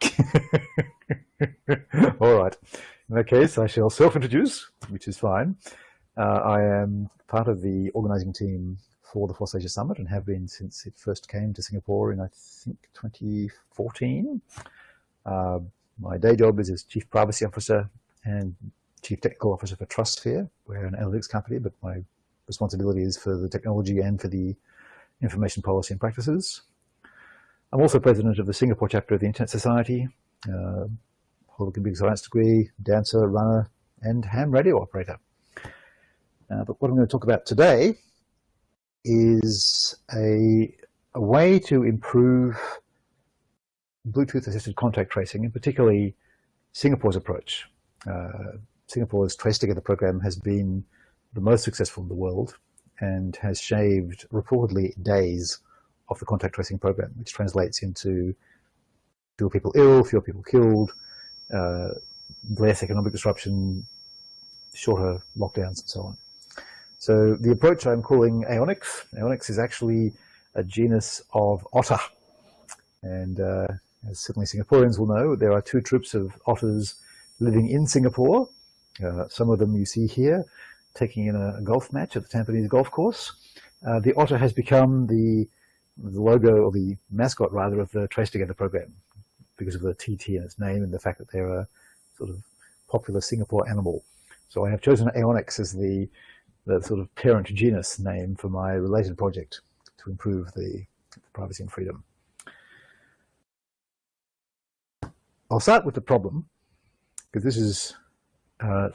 All right. In that case, I shall self-introduce, which is fine. Uh, I am part of the organizing team for the FOSSASIA Summit and have been since it first came to Singapore in, I think, 2014. Uh, my day job is as Chief Privacy Officer and Chief Technical Officer for TrustSphere. We're an analytics company, but my responsibility is for the technology and for the information policy and practices. I'm also president of the Singapore chapter of the Internet Society, uh, hold a computer science degree, dancer, runner, and ham radio operator. Uh, but what I'm going to talk about today is a, a way to improve Bluetooth-assisted contact tracing, and particularly Singapore's approach. Uh, Singapore's Trace Together program has been the most successful in the world and has shaved reportedly days of the contact tracing program, which translates into fewer people ill, fewer people killed, uh, less economic disruption, shorter lockdowns and so on. So the approach I'm calling Aonyx, Aonyx is actually a genus of otter. And uh, as certainly Singaporeans will know, there are two troops of otters living in Singapore. Uh, some of them you see here, taking in a, golf match at the Tampines golf course. Uh, the otter has become the, the logo, or the mascot rather, of the Trace Together program because of the TT in its name and the fact that they're a sort of popular Singapore animal. So I have chosen Aonyx as the, the sort of parent genus name for my related project to improve the, the privacy and freedom. I'll start with the problem, because this is uh,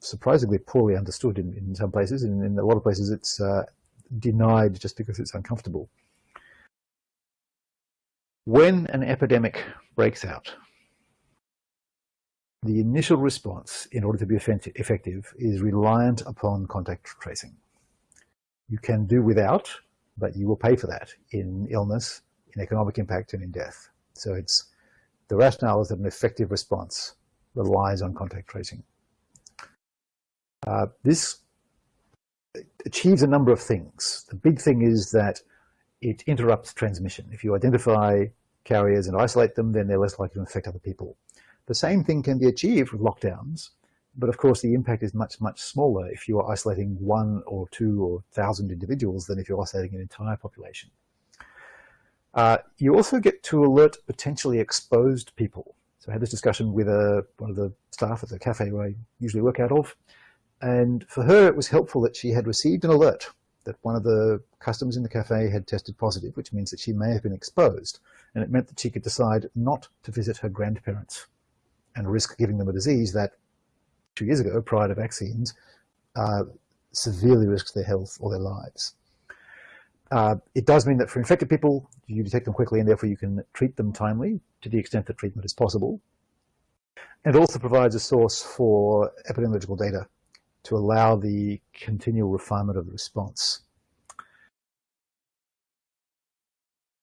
surprisingly poorly understood in, in some places. In, in a lot of places, it's uh, denied just because it's uncomfortable. When an epidemic breaks out, the initial response, in order to be effective, is reliant upon contact tracing. You can do without, but you will pay for that in illness, in economic impact, and in death. So it's the rationale is that an effective response relies on contact tracing. Uh, this achieves a number of things. The big thing is that it interrupts transmission. If you identify carriers and isolate them, then they're less likely to infect other people. The same thing can be achieved with lockdowns, but of course the impact is much, much smaller if you are isolating one or two or thousand individuals than if you're isolating an entire population. Uh, you also get to alert potentially exposed people. So I had this discussion with one of the staff at the cafe where I usually work out of, and for her, it was helpful that she had received an alert that one of the customers in the cafe had tested positive, which means that she may have been exposed. And it meant that she could decide not to visit her grandparents and risk giving them a disease that two years ago, prior to vaccines, uh, severely risks their health or their lives. Uh, it does mean that for infected people, you detect them quickly and therefore you can treat them timely to the extent that treatment is possible. And it also provides a source for epidemiological data to allow the continual refinement of the response.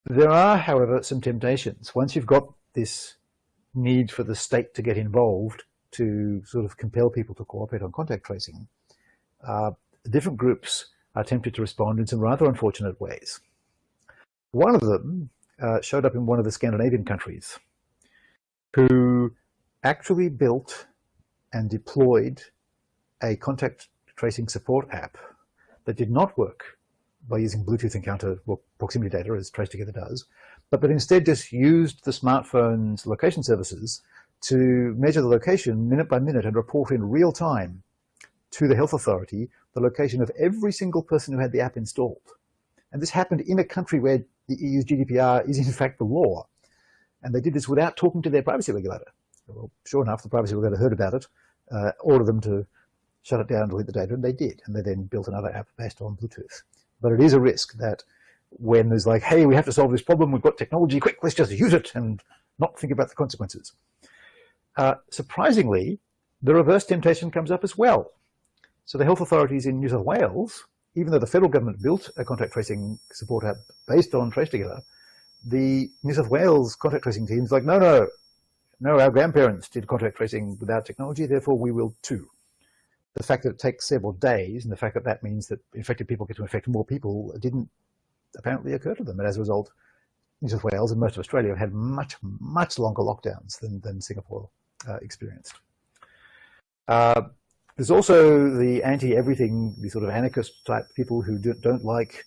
There are, however, some temptations. Once you've got this need for the state to get involved to sort of compel people to cooperate on contact tracing, uh, different groups are tempted to respond in some rather unfortunate ways. One of them uh, showed up in one of the Scandinavian countries who actually built and deployed a contact tracing support app that did not work by using Bluetooth encounter well, proximity data as Trace Together does, but that instead just used the smartphone's location services to measure the location minute by minute and report in real time to the health authority the location of every single person who had the app installed. And this happened in a country where the EU's GDPR is in fact the law. And they did this without talking to their privacy regulator. Well, sure enough, the privacy regulator heard about it, uh, ordered them to shut it down, delete the data, and they did. And they then built another app based on Bluetooth. But it is a risk that when there's like, hey, we have to solve this problem, we've got technology, quick, let's just use it and not think about the consequences. Uh, surprisingly, the reverse temptation comes up as well. So the health authorities in New South Wales, even though the federal government built a contact tracing support app based on Trace Together, the New South Wales contact tracing team is like, no, no, no, our grandparents did contact tracing without technology, therefore we will too the fact that it takes several days and the fact that that means that infected people get to infect more people didn't apparently occur to them. And as a result, New South Wales and most of Australia have had much, much longer lockdowns than, than Singapore uh, experienced. Uh, there's also the anti-everything, the sort of anarchist type people who do, not like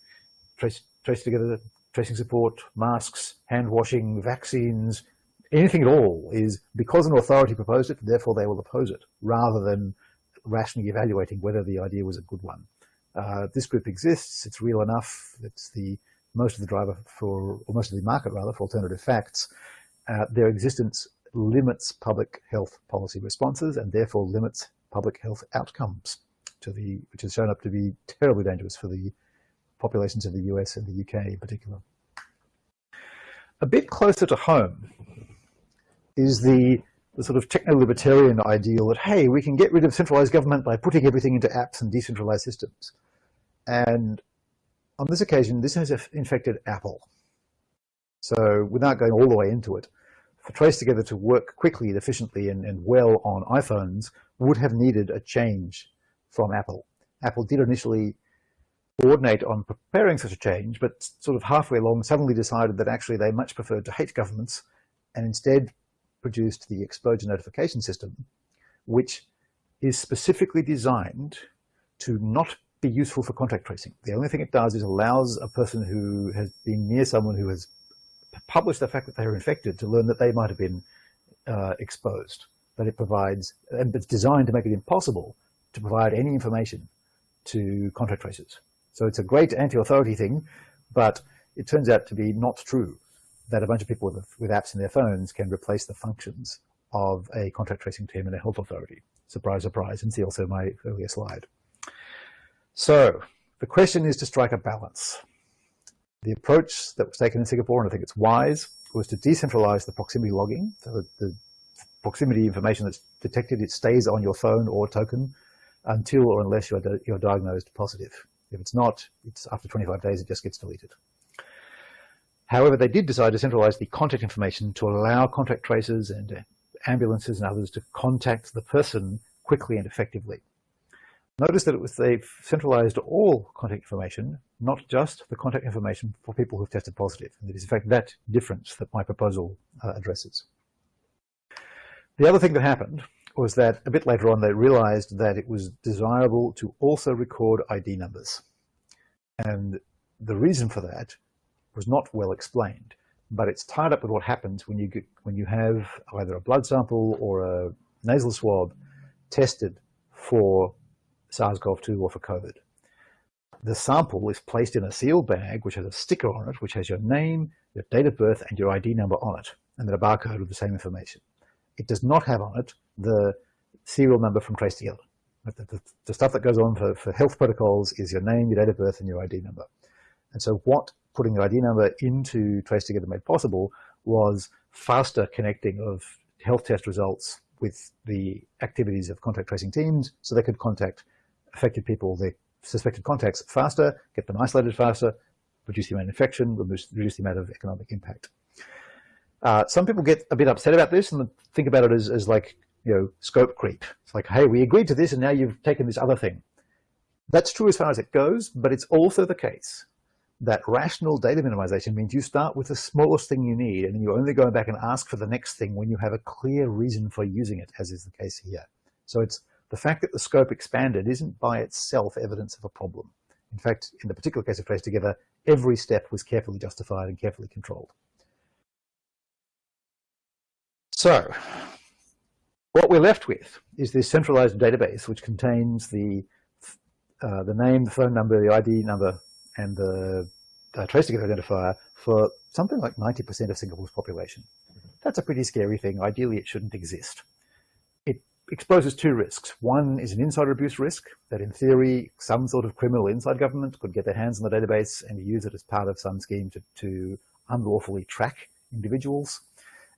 trace, trace together, tracing support, masks, hand washing, vaccines, anything at all is because an authority proposed it, therefore they will oppose it, rather than rationally evaluating whether the idea was a good one. Uh, this group exists, it's real enough, it's the most of the driver for, or most of the market rather, for alternative facts. Uh, their existence limits public health policy responses and therefore limits public health outcomes to the, which has shown up to be terribly dangerous for the populations of the US and the UK in particular. A bit closer to home is the, the sort of techno-libertarian ideal that, hey, we can get rid of centralized government by putting everything into apps and decentralized systems. And on this occasion, this has infected Apple. So without going all the way into it, for Trace Together to work quickly, efficiently, and, and well on iPhones would have needed a change from Apple. Apple did initially coordinate on preparing such a change, but sort of halfway along suddenly decided that actually they much preferred to hate governments and instead produced the exposure notification system, which is specifically designed to not be useful for contact tracing. The only thing it does is allows a person who has been near someone who has published the fact that they are infected to learn that they might have been uh, exposed. But it provides, and it's designed to make it impossible to provide any information to contact tracers. So it's a great anti-authority thing, but it turns out to be not true that a bunch of people with, with apps in their phones can replace the functions of a contact tracing team and a health authority. Surprise, surprise, and see also my earlier slide. So the question is to strike a balance. The approach that was taken in Singapore, and I think it's wise, was to decentralize the proximity logging. So the, the proximity information that's detected, it stays on your phone or token until or unless you're, you're diagnosed positive. If it's not, it's after 25 days, it just gets deleted. However, they did decide to centralize the contact information to allow contact tracers and uh, ambulances and others to contact the person quickly and effectively. Notice that it was they've centralized all contact information, not just the contact information for people who've tested positive. And it is in fact that difference that my proposal uh, addresses. The other thing that happened was that a bit later on they realized that it was desirable to also record ID numbers. And the reason for that was not well explained, but it's tied up with what happens when you get, when you have either a blood sample or a nasal swab tested for SARS-CoV-2 or for COVID. The sample is placed in a sealed bag which has a sticker on it which has your name, your date of birth and your ID number on it and then a barcode with the same information. It does not have on it the serial number from Trace Together. The, the, the, stuff that goes on for, for health protocols is your name, your date of birth, and your ID number. And so what putting the ID number into Trace Together made possible was faster connecting of health test results with the activities of contact tracing teams so they could contact affected people, their suspected contacts faster, get them isolated faster, reduce the amount of infection, reduce, reduce the amount of economic impact. Uh, some people get a bit upset about this and think about it as, as like, you know, scope creep. It's like, hey, we agreed to this and now you've taken this other thing. That's true as far as it goes, but it's also the case that rational data minimization means you start with the smallest thing you need and you only go back and ask for the next thing when you have a clear reason for using it, as is the case here. So it's the fact that the scope expanded isn't by itself evidence of a problem. In fact, in the particular case of Trace Together, every step was carefully justified and carefully controlled. So what we're left with is this centralized database which contains the, uh, the name, the phone number, the ID number, and the uh, trace together identifier for something like 90% of Singapore's population. That's a pretty scary thing. Ideally, it shouldn't exist. It exposes two risks. One is an insider abuse risk that in theory, some sort of criminal inside government could get their hands on the database and use it as part of some scheme to, to unlawfully track individuals.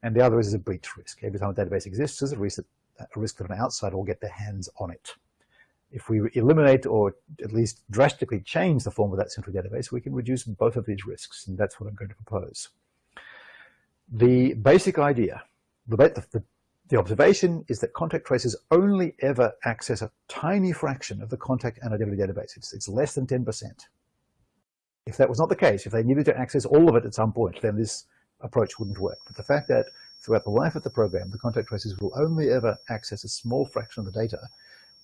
And the other is a breach risk. Every time a database exists, there's a risk that, a risk that an outsider will get their hands on it if we eliminate or at least drastically change the form of that central database, we can reduce both of these risks, and that's what I'm going to propose. The basic idea, the, the, the observation is that contact tracers only ever access a tiny fraction of the contact and identity database. It's, it's less than 10%. If that was not the case, if they needed to access all of it at some point, then this approach wouldn't work. But the fact that throughout the life of the program, the contact tracers will only ever access a small fraction of the data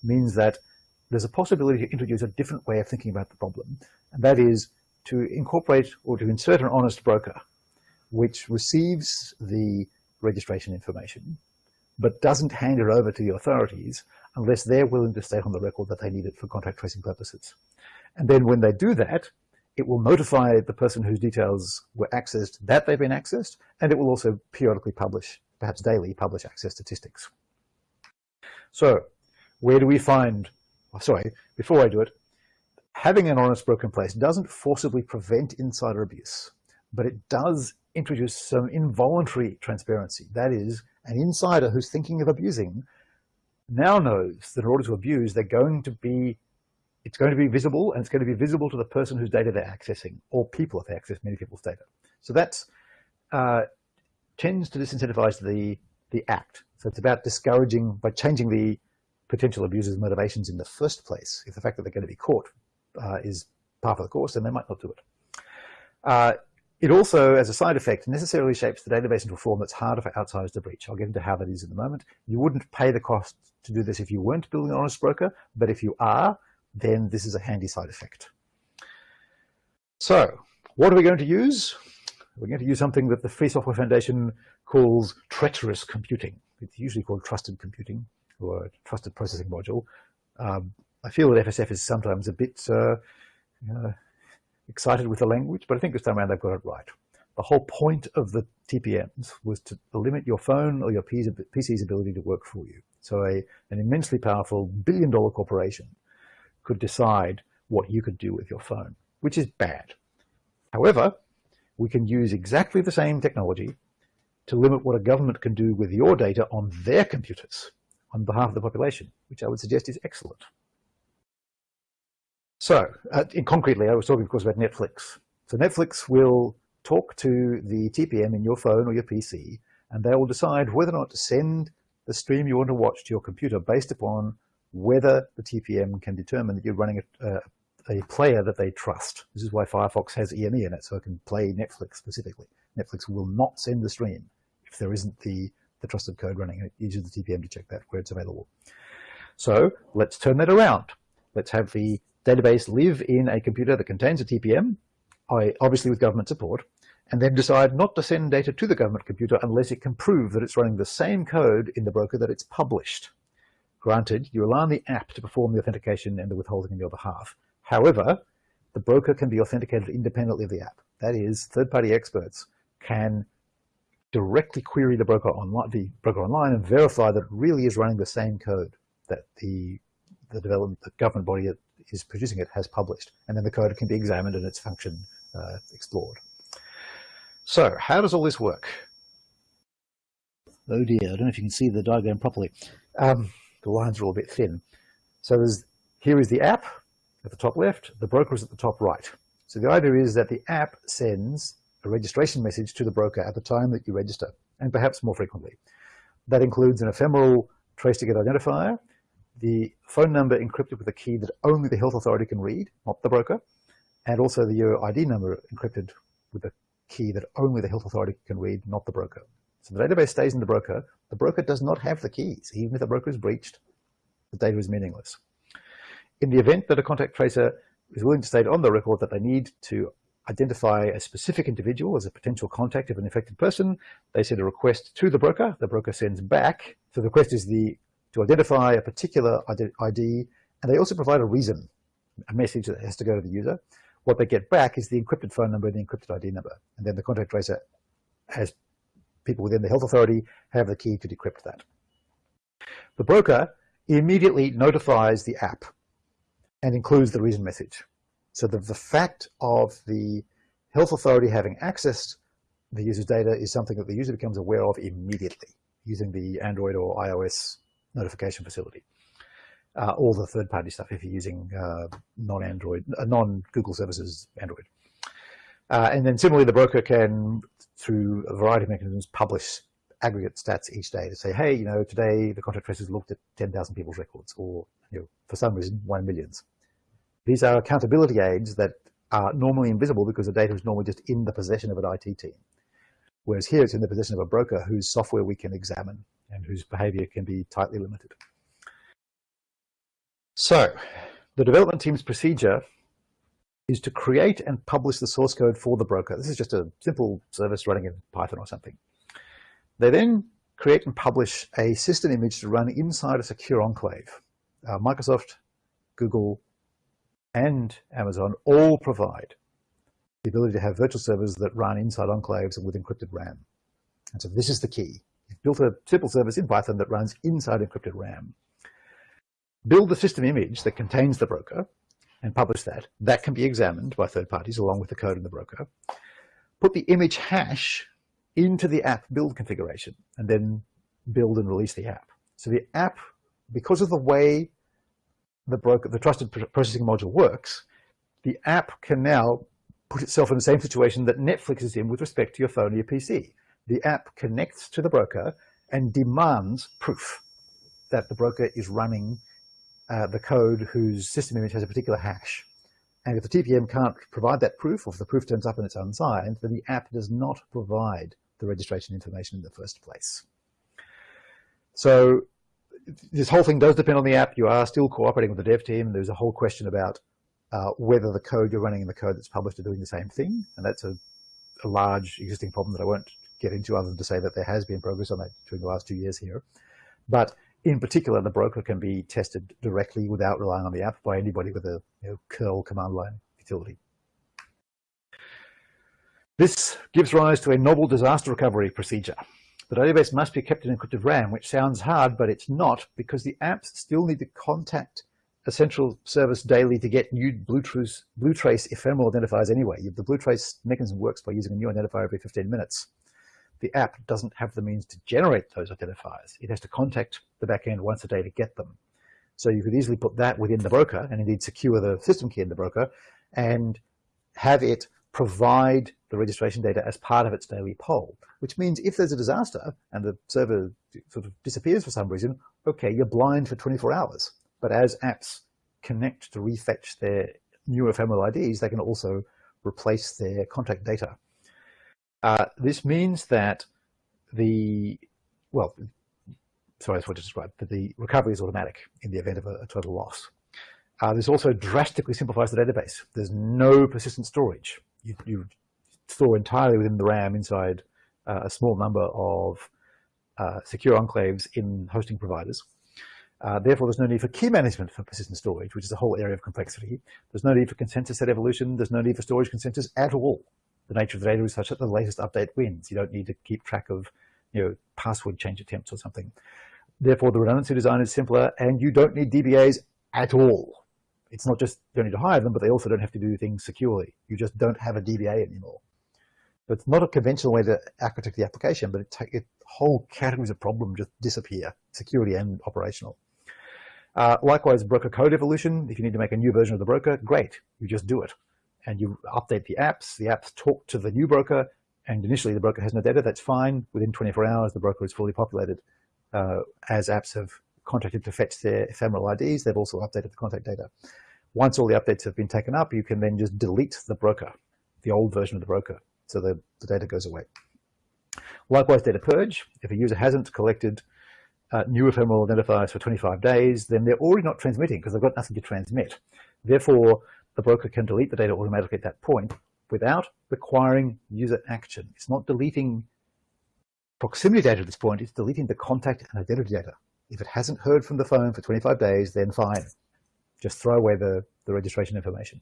means that there's a possibility to introduce a different way of thinking about the problem. And that is to incorporate or to insert an honest broker, which receives the registration information, but doesn't hand it over to the authorities unless they're willing to state on the record that they need it for contact tracing purposes. And then when they do that, it will notify the person whose details were accessed that they've been accessed, and it will also periodically publish, perhaps daily, publish access statistics. So where do we find, oh, sorry, before I do it, having an honest broker in place doesn't forcibly prevent insider abuse, but it does introduce some involuntary transparency. That is, an insider who's thinking of abusing now knows that in order to abuse, they're going to be it's going to be visible and it's going to be visible to the person whose data they're accessing or people if they access many people's data. So that's uh, tends to disincentivize the, the act. So it's about discouraging by changing the potential abusers' motivations in the first place. If the fact that they're going to be caught uh, is part of the course, then they might not do it. Uh, it also, as a side effect, necessarily shapes the database into a form that's harder for outsiders to breach. I'll get into how that is in a moment. You wouldn't pay the cost to do this if you weren't building an honest broker, but if you are, then this is a handy side effect. So what are we going to use? We're going to use something that the Free Software Foundation calls treacherous computing. It's usually called trusted computing or trusted processing module. Um, I feel that FSF is sometimes a bit uh, uh, excited with the language, but I think this time around they've got it right. The whole point of the TPMs was to limit your phone or your PC's ability to work for you. So a, an immensely powerful billion dollar corporation could decide what you could do with your phone, which is bad. However, we can use exactly the same technology to limit what a government can do with your data on their computers on behalf of the population, which I would suggest is excellent. So, uh, concretely, I was talking, of course, about Netflix. So Netflix will talk to the TPM in your phone or your PC, and they will decide whether or not to send the stream you want to watch to your computer based upon whether the TPM can determine that you're running a, a, player that they trust. This is why Firefox has EME in it, so it can play Netflix specifically. Netflix will not send the stream if there isn't the, the trusted code running. It uses the TPM to check that where it's available. So let's turn that around. Let's have the database live in a computer that contains a TPM, obviously with government support, and then decide not to send data to the government computer unless it can prove that it's running the same code in the broker that it's published. Granted, you rely on the app to perform the authentication and the withholding on your behalf. However, the broker can be authenticated independently of the app. That is, third-party experts can directly query the broker online, the broker online and verify that it really is running the same code that the the development the government body that is producing it has published, and then the code can be examined and its function uh, explored. So, how does all this work? Oh dear, I don't know if you can see the diagram properly. Um, the lines are all a bit thin. So here is the app at the top left, the broker is at the top right. So the idea is that the app sends a registration message to the broker at the time that you register, and perhaps more frequently. That includes an ephemeral trace ticket identifier, the phone number encrypted with a key that only the health authority can read, not the broker, and also the your ID number encrypted with a key that only the health authority can read, not the broker. So the database stays in the broker. The broker does not have the keys. Even if the broker is breached, the data is meaningless. In the event that a contact tracer is willing to state on the record that they need to identify a specific individual as a potential contact of an infected person, they send a request to the broker. The broker sends back. So the request is the to identify a particular ID, and they also provide a reason, a message that has to go to the user. What they get back is the encrypted phone number and the encrypted ID number. And then the contact tracer has people within the health authority have the key to decrypt that. The broker immediately notifies the app and includes the reason message. So the, the fact of the health authority having accessed the user's data is something that the user becomes aware of immediately using the Android or iOS notification facility. Uh, all the third-party stuff if you're using uh, non-Android, uh, non-Google services Android. Uh, and then similarly, the broker can through a variety of mechanisms, publish aggregate stats each day to say, hey, you know, today the contract tracers looked at 10,000 people's records, or you know, for some reason, one million's. These are accountability aids that are normally invisible because the data is normally just in the possession of an IT team. Whereas here it's in the possession of a broker whose software we can examine and whose behavior can be tightly limited. So the development team's procedure is to create and publish the source code for the broker. This is just a simple service running in Python or something. They then create and publish a system image to run inside a secure enclave. Uh, Microsoft, Google, and Amazon all provide the ability to have virtual servers that run inside enclaves and with encrypted RAM. And so this is the key. You've built a simple service in Python that runs inside encrypted RAM. Build the system image that contains the broker and publish that. That can be examined by third parties along with the code in the broker. Put the image hash into the app build configuration and then build and release the app. So the app, because of the way the broker, the trusted processing module works, the app can now put itself in the same situation that Netflix is in with respect to your phone or your PC. The app connects to the broker and demands proof that the broker is running uh, the code whose system image has a particular hash. And if the TPM can't provide that proof, or if the proof turns up and it's unsigned, then the app does not provide the registration information in the first place. So this whole thing does depend on the app. You are still cooperating with the dev team. There's a whole question about uh, whether the code you're running and the code that's published are doing the same thing. And that's a, a, large existing problem that I won't get into other than to say that there has been progress on that during the last two years here. But in particular, the broker can be tested directly without relying on the app by anybody with a you know, curl command line utility. This gives rise to a novel disaster recovery procedure. The database must be kept in encrypted RAM, which sounds hard, but it's not because the apps still need to contact a central service daily to get new Bluetrace, Bluetrace ephemeral identifiers anyway. The Bluetrace mechanism works by using a new identifier every 15 minutes. The app doesn't have the means to generate those identifiers. It has to contact the backend once a day to get them. So you could easily put that within the broker and indeed secure the system key in the broker and have it provide the registration data as part of its daily poll, which means if there's a disaster and the server sort of disappears for some reason, okay, you're blind for 24 hours. But as apps connect to refetch their new ephemeral IDs, they can also replace their contact data. Uh, this means that the, well, sorry, I that's what to describe, but the recovery is automatic in the event of a, a total loss. Uh, this also drastically simplifies the database. There's no persistent storage you, you store entirely within the RAM inside uh, a small number of uh, secure enclaves in hosting providers. Uh, therefore, there's no need for key management for persistent storage, which is a whole area of complexity. There's no need for consensus set evolution. There's no need for storage consensus at all. The nature of the data is such that the latest update wins. You don't need to keep track of you know, password change attempts or something. Therefore, the redundancy design is simpler, and you don't need DBAs at all it's not just you don't need to hire them, but they also don't have to do things securely. You just don't have a DBA anymore. So it's not a conventional way to architect the application, but it, it whole categories of problem just disappear, security and operational. Uh, likewise, broker code evolution. If you need to make a new version of the broker, great, you just do it. And you update the apps, the apps talk to the new broker, and initially the broker has no data, that's fine. Within 24 hours, the broker is fully populated. Uh, as apps have contacted to fetch their ephemeral IDs, they've also updated the contact data. Once all the updates have been taken up, you can then just delete the broker, the old version of the broker, so the, the data goes away. Likewise, data purge. If a user hasn't collected uh, new ephemeral identifiers for 25 days, then they're already not transmitting because they've got nothing to transmit. Therefore, the broker can delete the data automatically at that point without requiring user action. It's not deleting proximity data at this point, it's deleting the contact and identity data. If it hasn't heard from the phone for 25 days, then fine. Just throw away the, the registration information.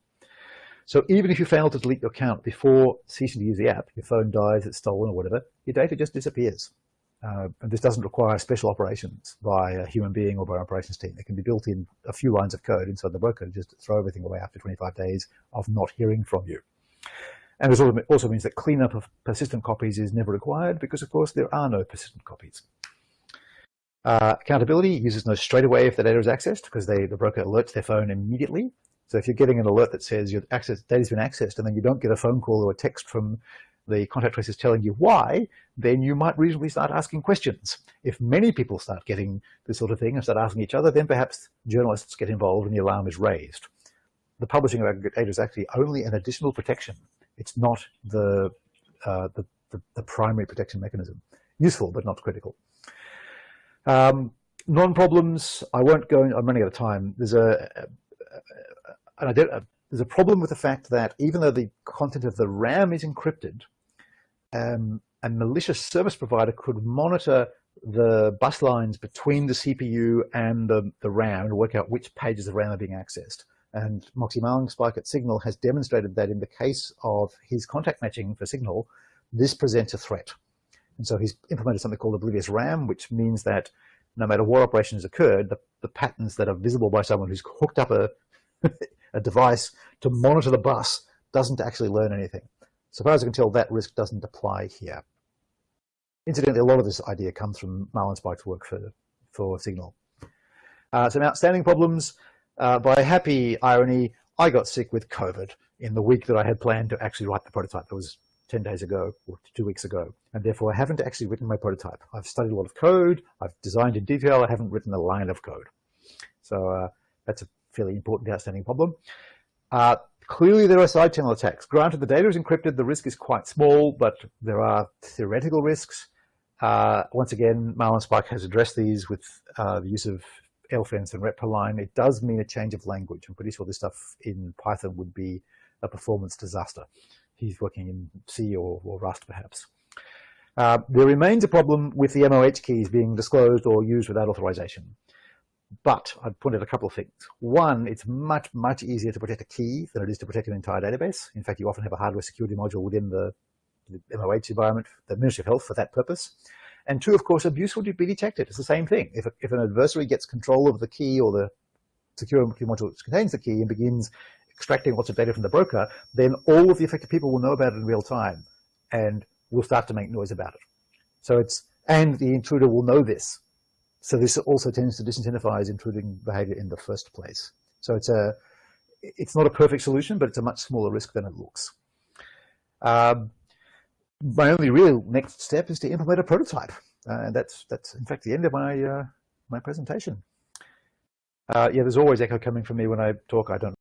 So even if you fail to delete your account before ceasing to use the app, your phone dies, it's stolen or whatever, your data just disappears. Uh, and this doesn't require special operations by a human being or by an operations team. It can be built in a few lines of code inside the broker to just throw everything away after 25 days of not hearing from you. And this also means that cleanup of persistent copies is never required because, of course, there are no persistent copies. Uh, accountability, users know straight away if the data is accessed because they, the broker alerts their phone immediately. So if you're getting an alert that says your access data's been accessed and then you don't get a phone call or a text from the contact tracers telling you why, then you might reasonably start asking questions. If many people start getting this sort of thing and start asking each other, then perhaps journalists get involved and the alarm is raised. the publishing of aggregate data is actually only an additional protection. It's not the, uh, the, the, the, primary protection mechanism. Useful, but not critical. Um, Non-problems, I won't go, in, I'm running out of time. There's a, a, a, there's a problem with the fact that even though the content of the RAM is encrypted, um, a malicious service provider could monitor the bus lines between the CPU and the, the RAM and work out which pages of RAM are being accessed. And Moxie Marlinspike at Signal has demonstrated that in the case of his contact matching for Signal, this presents a threat. And so he's implemented something called oblivious RAM, which means that no matter what operations occurred, the, the patterns that are visible by someone who's hooked up a, a device to monitor the bus doesn't actually learn anything. So far as I can tell, that risk doesn't apply here. Incidentally, a lot of this idea comes from Marlinspike's work for, for Signal. Uh, some outstanding problems. Uh, by happy irony, I got sick with COVID in the week that I had planned to actually write the prototype. It was 10 days ago or two weeks ago. And therefore I haven't actually written my prototype. I've studied a lot of code. I've designed in detail. I haven't written a line of code. So uh, that's a fairly important outstanding problem. Uh, clearly there are side channel attacks. Granted, the data is encrypted. The risk is quite small, but there are theoretical risks. Uh, once again, Marlinspike has addressed these with uh, the use of LFENCE and retpoline. It does mean a change of language. I'm pretty sure this stuff in Python would be a performance disaster. He's working in C or, or Rust, perhaps. Uh, there remains a problem with the MOH keys being disclosed or used without authorization. But I'd point out a couple of things. One, it's much, much easier to protect a key than it is to protect an entire database. In fact, you often have a hardware security module within the, the MOH environment, the Ministry of Health for that purpose. And two, of course, abuse will be detected. It's the same thing. If, if an adversary gets control of the key or the security module which contains the key and begins extracting lots of data from the broker, then all of the affected people will know about it in real time and will start to make noise about it. So it's, and the intruder will know this. So this also tends to disincentivize intruding behavior in the first place. So it's a, it's not a perfect solution, but it's a much smaller risk than it looks. Um, my only real next step is to implement a prototype. Uh, and that's, that's in fact the end of my, uh, my presentation. Uh, yeah, there's always echo coming from me when I talk. I don't